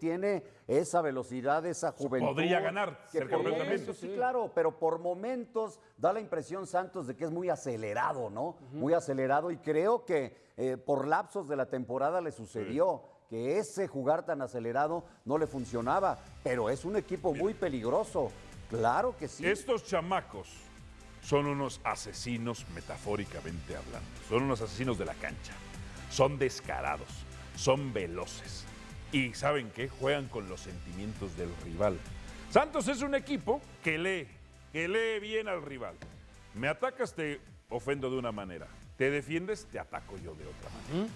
tiene esa velocidad, esa juventud. podría ganar, que Sí, claro, pero por momentos da la impresión Santos de que es muy acelerado, ¿no? Muy acelerado y creo que eh, por lapsos de la temporada le sucedió. que ese jugar tan acelerado no le funcionaba, pero es un equipo muy peligroso, claro que sí. Estos chamacos son unos asesinos metafóricamente hablando. Son unos asesinos de la cancha. Son descarados, son veloces. Y ¿saben qué? Juegan con los sentimientos del rival. Santos es un equipo que lee, que lee bien al rival. Me atacas, te ofendo de una manera. Te defiendes, te ataco yo de otra manera.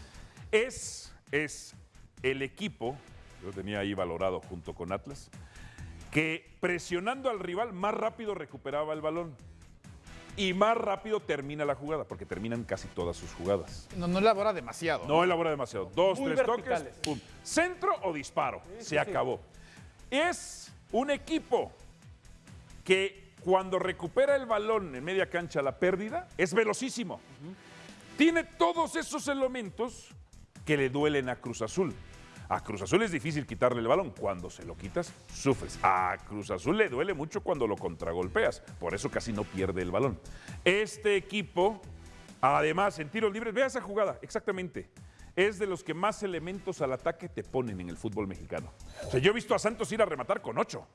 Es, es el equipo, yo tenía ahí valorado junto con Atlas, que presionando al rival más rápido recuperaba el balón y más rápido termina la jugada, porque terminan casi todas sus jugadas. No, no elabora demasiado. No elabora demasiado. Dos, Muy tres verticales. toques, pum. Centro o disparo. Se acabó. Es un equipo que cuando recupera el balón en media cancha la pérdida, es velocísimo. Tiene todos esos elementos que le duelen a Cruz Azul. A Cruz Azul es difícil quitarle el balón. Cuando se lo quitas, sufres. A Cruz Azul le duele mucho cuando lo contragolpeas. Por eso casi no pierde el balón. Este equipo, además, en tiros libres, vea esa jugada, exactamente. Es de los que más elementos al ataque te ponen en el fútbol mexicano. O sea, yo he visto a Santos ir a rematar con ocho.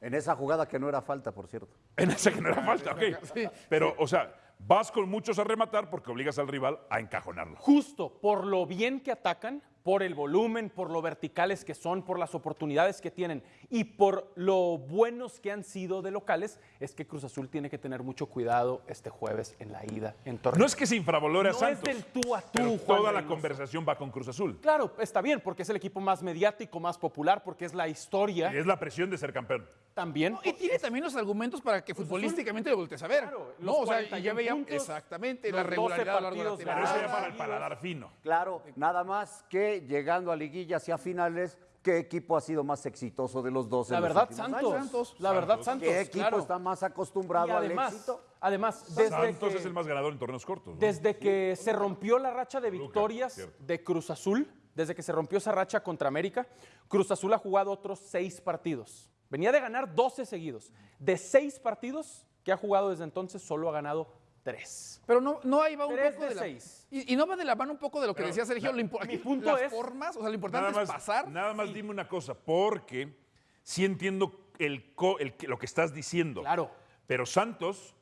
En esa jugada que no era falta, por cierto. En esa que no era falta, ok. Pero, o sea, vas con muchos a rematar porque obligas al rival a encajonarlo. Justo por lo bien que atacan, por el volumen, por lo verticales que son, por las oportunidades que tienen y por lo buenos que han sido de locales, es que Cruz Azul tiene que tener mucho cuidado este jueves en la ida en Torreón. No es que se infravalore a No Santos. es del tú a tú, pero Juan toda la conversación va con Cruz Azul. Claro, está bien, porque es el equipo más mediático, más popular, porque es la historia Y es la presión de ser campeón. también. Y tiene también los argumentos para que futbolísticamente lo voltees a ver. Claro, no, o sea, y 41 ya veía puntos, exactamente los la 12 regularidad a lo largo de la Pero eso ya para el paladar fino. Claro, nada más que llegando a liguilla hacia finales, ¿qué equipo ha sido más exitoso de los dos? en La verdad, Santos. años? Santos. La verdad, Santos. ¿Qué equipo claro. está más Y acostumbrado al además, éxito? además desde Santos que, es el más ganador en torneos cortos. ¿no? desde que se rompió la racha de victorias de Cruz Azul, desde que se rompió esa racha contra América, Cruz Azul ha jugado otros seis partidos. Venía de ganar 12 seguidos. De seis partidos que ha jugado desde entonces, solo ha ganado tres. Pero no, no ahí va un Tres poco de de, la, seis. y, y no va de la mano un poco de lo que Pero, decía Sergio. la- lo impo- mi aquí, punto las es- formas, o sea, lo importante es pasar. nada más dime una cosa, porque sí entiendo el, co- el que- lo que estás diciendo. Claro. Pero Santos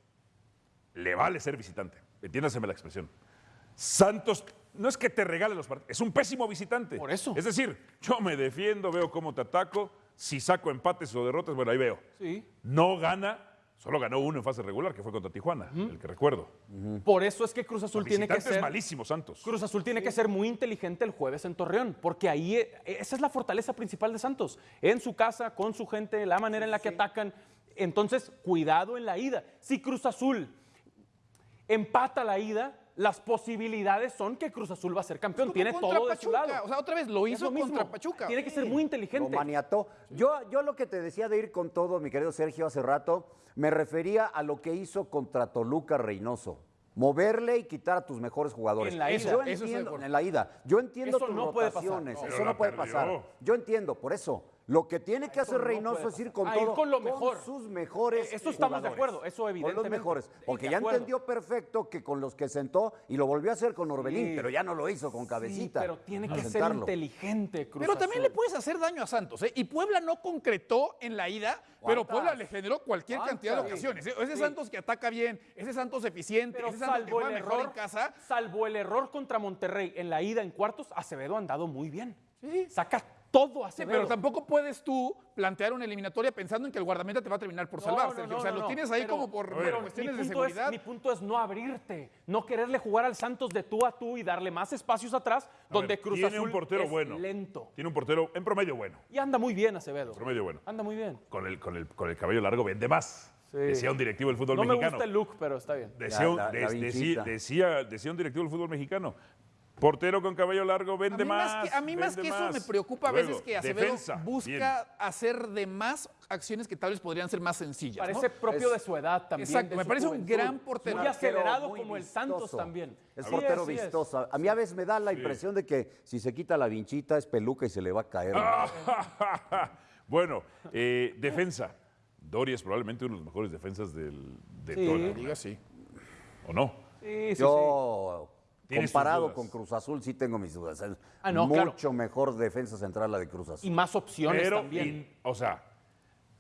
le vale ser visitante. Entiéndaseme la expresión. Santos no es que te regale los partidos, es un pésimo visitante. Por eso. Es decir, yo me defiendo, veo cómo te ataco, si saco empates o derrotas, bueno, ahí veo. Sí. No gana, solo ganó uno en fase regular, que fue contra Tijuana, el que recuerdo. Por eso es que Cruz Azul tiene que ser malísimo, Santos. Cruz Azul tiene que ser muy inteligente el jueves en Torreón, porque ahí eh, esa es la fortaleza principal de Santos. En su casa, con su gente, la manera en la que atacan. Entonces, cuidado en la ida. Si Cruz Azul empata la ida, las posibilidades son que Cruz Azul va a ser campeón. Tiene todo de su Pachuca, lado. O sea, otra vez lo hizo lo mismo. contra Pachuca. Tiene que ser muy Lo inteligente. maniató. Yo, yo lo que te decía de ir con todo, mi querido Sergio, hace rato, me refería a lo que hizo contra Toluca Reynoso. Moverle y quitar a tus mejores jugadores. En la ida. Yo Eso entiendo, en la ida. Yo entiendo Eso tus no puede pasar. rotaciones. No, eso no puede perdió. pasar. Yo entiendo, por eso. Lo que tiene que hacer no Reynoso es ir con A ir todo. con lo mejor. sus mejores. Eh, eso estamos de acuerdo, eso Con los evidentemente. mejores. Porque ya entendió perfecto que con los que sentó y lo volvió a hacer con Orbelín, Sí. pero ya no lo hizo con Sí, cabecita. pero tiene que ser inteligente, Cruz Pero también Azul. le puedes hacer daño a Santos, ¿eh? Y Puebla no concretó en la ida, pero. Puebla le generó cualquier cantidad de ocasiones. ¿eh? Ese Santos que ataca bien, ese Santos eficiente, Pero ese Santos que salvo el, mejor error, en casa. salvo el error contra Monterrey en la ida en cuartos, Acevedo ha andado muy bien. Saca todo Sí, Acevedo. pero tampoco puedes tú plantear una eliminatoria pensando en que el guardameta te va a terminar por No, salvar, no, Sergio. no, o sea, no, lo no. tienes ahí Pero- como por pero cuestiones de punto es- seguridad. mi punto es no abrirte, no quererle jugar al Santos de tú a tú y darle más espacios atrás, A donde ver, Cruz tiene Azul un portero es bueno. lento. Tiene un portero en promedio bueno. Y anda muy bien Acevedo. Promedio bueno. Anda muy bien. Con el, con el, con el cabello largo vende más. Decía un directivo del fútbol No me mexicano. gusta el look, pero está bien. Decía, La- un- la- de- la decía- decía- decía un directivo del fútbol mexicano. Portero con cabello largo A vende mí más, más. que, a mí más que eso me preocupa a Luego, veces que Acevedo defensa, busca bien. hacer de más acciones que tal vez podrían ser más sencillas. ¿no? Parece propio de su edad también. Exacto, me parece un gran portero. Muy acelerado muy como el. Santos también. Es Sí, portero es. vistoso. A mí a veces me da la impresión de que si se quita la vinchita es peluca y se le va a caer. bueno, eh, defensa. Doria es probablemente uno de los mejores defensas del, de Sí. toda la Diga sí. ¿O no? Sí, sí, sí. Yo, comparado con Cruz Azul, sí tengo mis dudas. Es Ah, no, claro. mucho mejor defensa central la de Cruz Y Azul. más opciones Pero, también. in- o sea,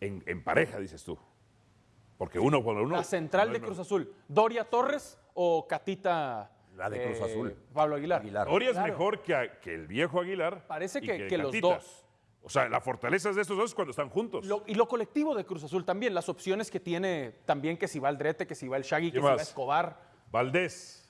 en, en pareja, dices tú. Porque uno por uno. La central no de Cruz Azul, ¿Doria Torres o Catita? La de Cruz eh, Azul. Pablo Aguilar. Aguilar. Doria es Claro. mejor que, a- que el viejo Aguilar. Parece y que- que los dos. O sea, la fortaleza de estos dos es cuando están juntos. Lo- y lo colectivo de Cruz Azul también, las opciones que tiene también, que si va el Drete, que si va el Shaggy, que si va? Escobar. Valdés,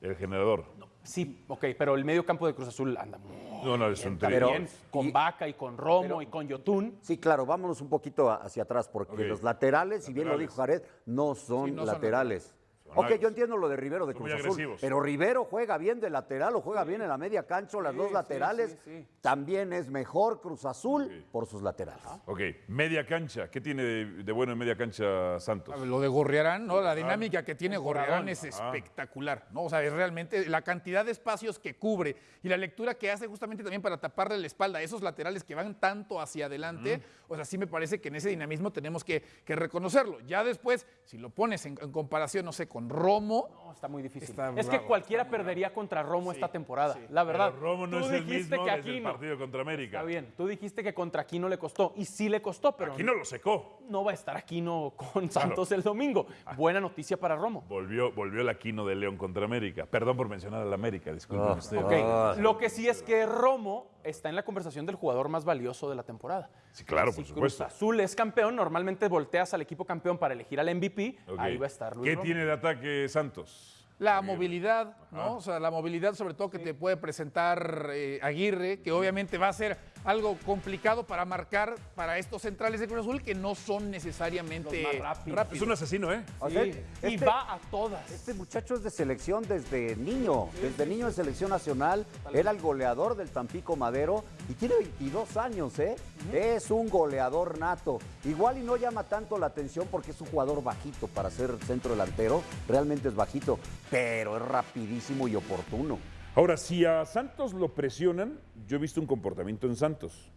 el generador. Sí, ok, pero el medio campo de Cruz Azul anda muy No, no, es un bien, con y- Vaca y con Romo y con Yotun. Sí, claro, vámonos un poquito hacia atrás, porque los laterales, si bien lo dijo Jared, no son Sí, no laterales. Son ok, yo entiendo lo de Rivero de Cruz Azul, pero Rivero juega bien de lateral o juega bien en la media cancha o las dos laterales. sí, sí. También es mejor Cruz Azul por sus laterales. Ok, media cancha. ¿Qué tiene de, de bueno en media cancha Santos? Lo de Gorriarán, ¿no? La dinámica que tiene Gorriarán es espectacular, ¿no? O sea, es realmente la cantidad de espacios que cubre y la lectura que hace justamente también para taparle la espalda a esos laterales que van tanto hacia adelante. O sea, sí me parece que en ese dinamismo tenemos que, que reconocerlo. Ya después, si lo pones en, en comparación, no sé, con Romo, No, está muy difícil. Está es que cualquiera perdería contra Romo esta temporada, la verdad. Pero Romo no Tú es el mismo que desde el partido contra América. Está bien, tú dijiste que contra Aquino le costó, y sí le costó, pero Aquí no lo secó. no va a estar Aquino con Santos el domingo. Buena noticia para Romo. Volvió, volvió el Aquino de León contra América. Perdón por mencionar al América, disculpen Ah, usted. Ah. lo que sí es que Romo está en la conversación del jugador más valioso de la temporada. Sí, claro, Si por supuesto. Cruz Azul es campeón, normalmente volteas al equipo campeón para elegir al MVP, ahí va a estar Luis ¿Qué Romo. tiene de ataque Santos? La movilidad, ¿no? O sea, la movilidad sobre todo que te puede presentar eh, Aguirre, que obviamente va a ser algo complicado para marcar para estos centrales de Cruz Azul que no son necesariamente más rápidos. rápidos. Es un asesino, ¿eh? O Sí, sea, y este- va a todas. Este muchacho es de selección desde niño, desde niño en selección nacional. Era el goleador del Tampico Madero y tiene 22 años, ¿eh? Es un goleador nato. Igual y no llama tanto la atención porque es un jugador bajito para ser centro delantero. Realmente es bajito, pero es rapidísimo y oportuno. Ahora, si a Santos lo presionan, yo he visto un comportamiento en Santos.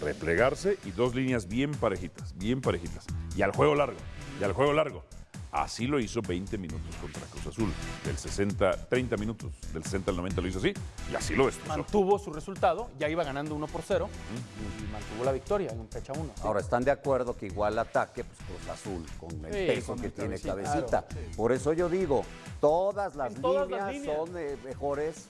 Replegarse y dos líneas bien parejitas, bien parejitas. Y al juego largo, y al juego largo. Así lo hizo 20 minutos contra Cruz Azul. Del 60, 30 minutos, del 60 al 90 lo hizo así. Y así lo destrozó. Mantuvo su resultado, ya iba ganando 1 por 0 y mantuvo la victoria en fecha 1. Ahora, están de acuerdo que igual ataque, pues Cruz Azul, con el Sí, peso con que el tiene cabecita. cabecita. Por eso yo digo, todas las, todas líneas, las líneas. son eh, mejores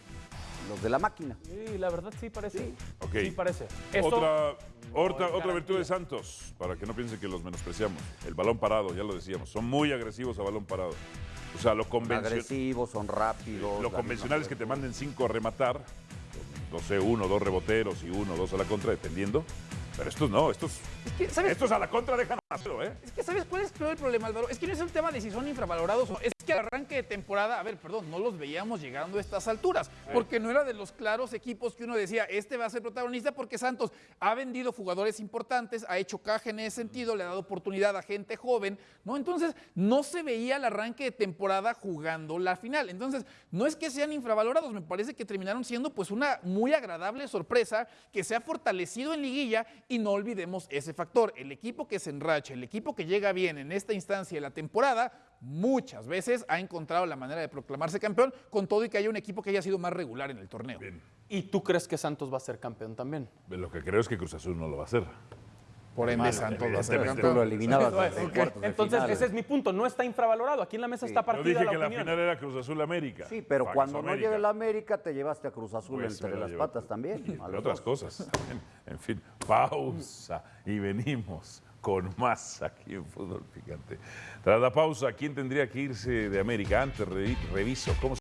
los de la máquina. Sí, la verdad sí parece. Sí parece. Otra, otra, es otra virtud de Santos, para que no piensen que los menospreciamos. El balón parado, ya lo decíamos. Son muy agresivos a balón parado. O sea, lo, Son convencio- agresivos, son rápidos. lo convencional es que te manden cinco a rematar. No sé, uno, dos reboteros y uno, dos a la contra, dependiendo. Pero estos no, estos, Es que, ¿sabes? estos a la contra dejan ¿eh? Es que, ¿sabes cuál es el problema, Álvaro? Es que no es un tema de si son infravalorados o... Es que al arranque de temporada, a ver, perdón, no los veíamos llegando a estas alturas, porque no era de los claros equipos que uno decía, este va a ser protagonista porque Santos ha vendido jugadores importantes, ha hecho caja en ese sentido, le ha dado oportunidad a gente joven, ¿no? Entonces, no se veía el arranque de temporada jugando la final. Entonces, no es que sean infravalorados, me parece que terminaron siendo pues una muy agradable sorpresa que se ha fortalecido en liguilla y no olvidemos ese factor. El equipo que se el equipo que llega bien en esta instancia de la temporada, muchas veces ha encontrado la manera de proclamarse campeón, con todo y que haya un equipo que haya sido más regular en el torneo. Bien. ¿Y tú crees que Santos va a ser campeón también? Lo que creo es que Cruz Azul no lo va a hacer. Por ende, Santos va a ser lo campeón. desde cuartos de Entonces, final. ese es mi punto. No está infravalorado. Aquí en la mesa está Yo partida dije la que la final era Cruz Azul América. Sí, pero Fax cuando no América. llegue la América, te llevaste a Cruz Azul Pues entre lo las patas también. Entre otras cosas. también. En fin, pausa y venimos con más aquí en Fútbol Picante. Tras la pausa, ¿quién tendría que irse de América? Antes re- reviso cómo